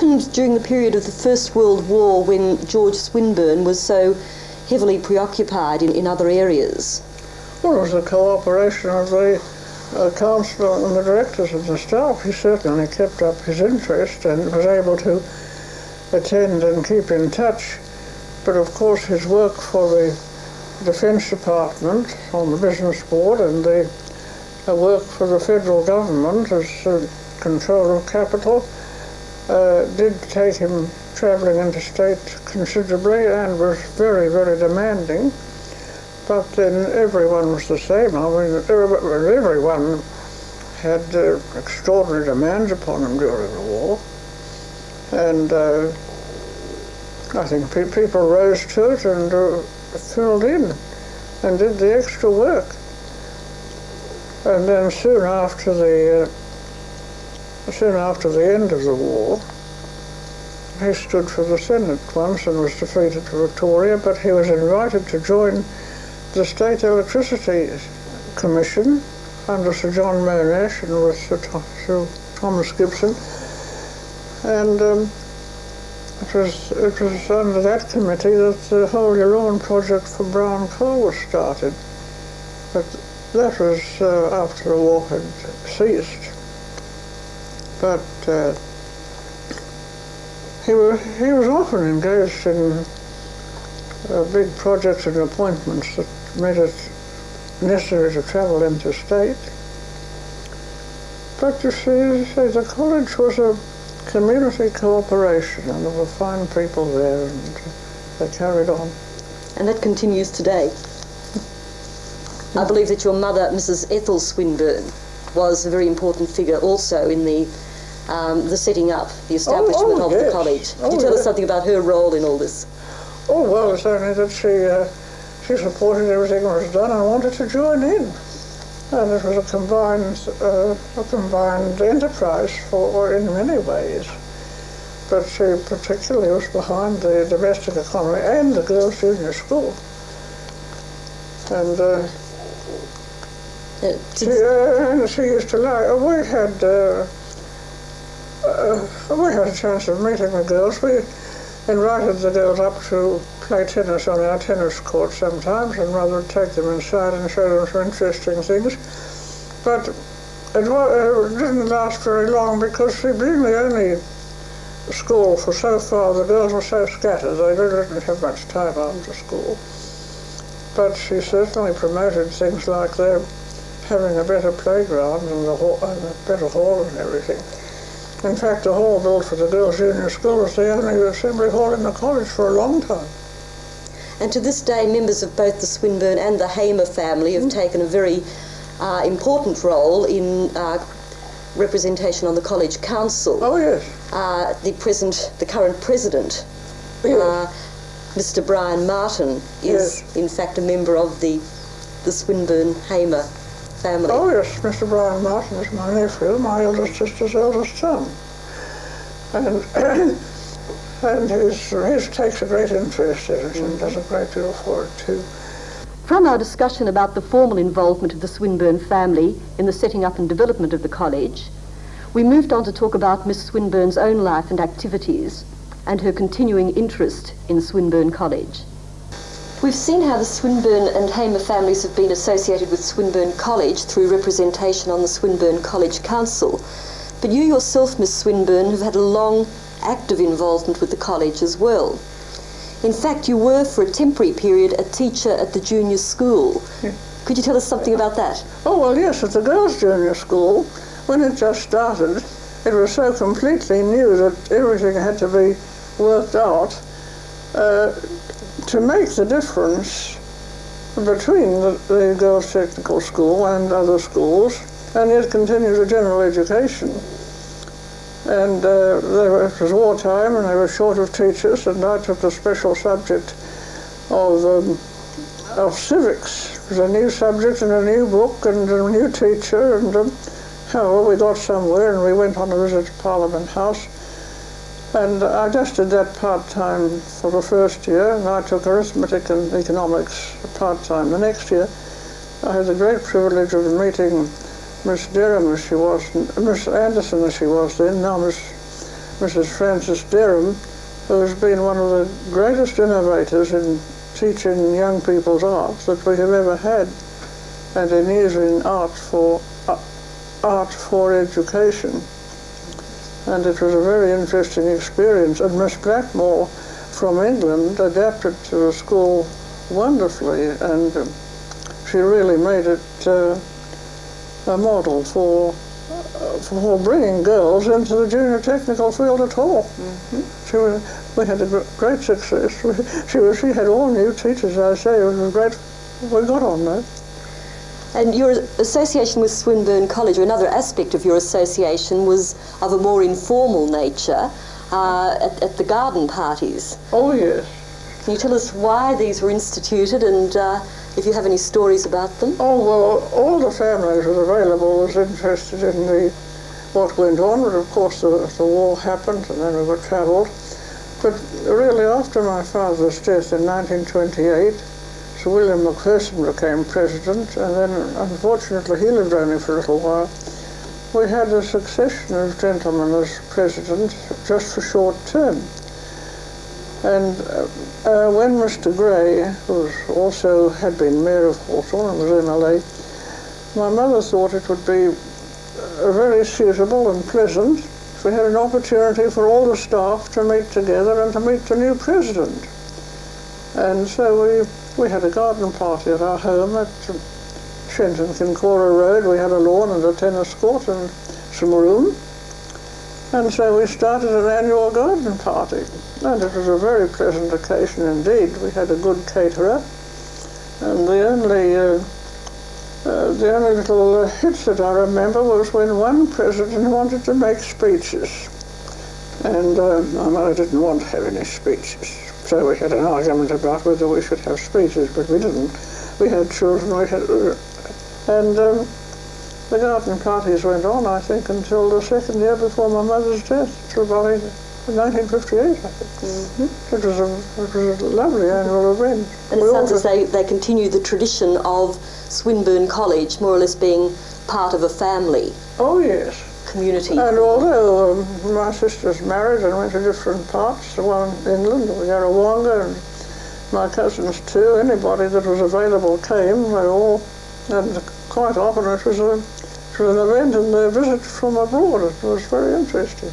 happened during the period of the First World War when George Swinburne was so heavily preoccupied in, in other areas? Well, it was the cooperation of the uh, council and the directors of the staff. He certainly kept up his interest and was able to attend and keep in touch. But of course, his work for the Defence Department on the Business Board and the uh, work for the federal government as uh, control of capital uh, did take him travelling interstate considerably and was very, very demanding. But then everyone was the same. I mean, everyone had uh, extraordinary demands upon him during the war. And uh, I think pe people rose to it and uh, filled in and did the extra work. And then soon after the uh, soon after the end of the war, he stood for the Senate once and was defeated for Victoria, but he was invited to join the State Electricity Commission under Sir John Monash and with Sir, Sir Thomas Gibson. And um, it was, it was under that committee that the Yallourn project for brown coal was started. But that was uh, after the war had ceased. But uh, he, was, he was often engaged in uh, big projects and appointments that made it necessary to travel interstate. But you see, see, the college was a community cooperation and there were fine people there and they carried on. And that continues today. I believe that your mother, Mrs. Ethel Swinburne, was a very important figure also in the um, the setting up, the establishment oh, of yes. the college. Could Oh, you tell us something about her role in all this? Oh, well, it's only that she, uh, she supported everything that was done and wanted to join in. And it was a combined, uh, a combined enterprise for, in many ways. But she particularly was behind the domestic economy and the girls' junior school. And uh, Uh, she, uh, and she used to like, uh, we had, uh, uh, we had a chance of meeting the girls. We invited the girls up to play tennis on our tennis court sometimes, and Mother would take them inside and show them some interesting things. But it, wa- it didn't last very long because she being the only school for so far, the girls were so scattered, they really didn't have much time after school. But she certainly promoted things like their having a better playground and, the hall, and a better hall and everything. In fact, the hall built for the girls' junior school was the only assembly hall in the college for a long time. And to this day, members of both the Swinburne and the Hamer family have taken a very uh, important role in uh, representation on the college council. Oh yes, Uh, the present, the current president, yes. uh, Mr. Brian Martin, is in fact a member of the the Swinburne Hamer family. oh yes. Mr. Brian Martin is my nephew, my eldest sister's eldest son, and and his his takes a great interest in it and does a great deal for it too. From our discussion about the formal involvement of the Swinburne family in the setting up and development of the college, we moved on to talk about Miss Swinburne's own life and activities and her continuing interest in Swinburne College. We've seen how the Swinburne and Hamer families have been associated with Swinburne College through representation on the Swinburne College Council. But you yourself, Miss Swinburne, have had a long, active involvement with the college as well. In fact, you were for a temporary period a teacher at the junior school. Could you tell us something about that? Oh, well, yes, at the girls' junior school, when it just started, it was so completely new that everything had to be worked out uh, to make the difference between the, the girls' technical school and other schools, and yet continue the general education. And uh, it was wartime, and they were short of teachers, and I took the special subject of um, of civics. It was a new subject and a new book and a new teacher, and um, however we got somewhere, and we went on a visit to Parliament House. And I just did that part-time for the first year, and I took arithmetic and economics part-time the next year. I had the great privilege of meeting Miss Derham as she was, Miss Anderson as she was then, now Miss Mrs. Frances Derham, who has been one of the greatest innovators in teaching young people's arts that we have ever had, and in using art for uh, art for education. And it was a very interesting experience. And Miss Blackmore from England adapted to the school wonderfully, and um, she really made it uh, a model for uh, for bringing girls into the junior technical field at all. Mm-hmm. She was, we had a great success. She was, she had all new teachers. I say it was great. We got on though. And your association with Swinburne College, or another aspect of your association, was of a more informal nature uh, at, at, the garden parties. Oh, yes. Can you tell us why these were instituted and uh, if you have any stories about them? Oh, well, all the families was available was interested in the what went on, but of course the, the war happened and then we were travelled. But really, after my father's death in 1928, Sir William McPherson became president, and then unfortunately he lived only for a little while. We had a succession of gentlemen as president just for short term. And uh, uh, when Mr. Grey, who also had been mayor of Hawthorn and was MLA, my mother thought it would be uh, very suitable and pleasant if we had an opportunity for all the staff to meet together and to meet the new president. And so we we had a garden party at our home at Shenton Kinkora Road. We had a lawn and a tennis court and some room. And so we started an annual garden party. And it was a very pleasant occasion indeed. We had a good caterer. And the only, uh, uh, the only little uh, hits that I remember was when one president wanted to make speeches. And my mother didn't want to have any speeches. So we had an argument about whether we should have speeches, but we didn't. We had children, we had, and um, the garden parties went on, I think, until the second year before my mother's death, till about 1958, I think. Mm-hmm. It, was a, it was a lovely annual event. And it sounds as they, they continue the tradition of Swinburne College more or less being part of a family. Oh, yes community. And although um, my sisters married and went to different parts, the one in England, Yarrawonga, and my cousins too, anybody that was available came. They all, and quite often it was, a, an event and a visit from abroad. It was very interesting.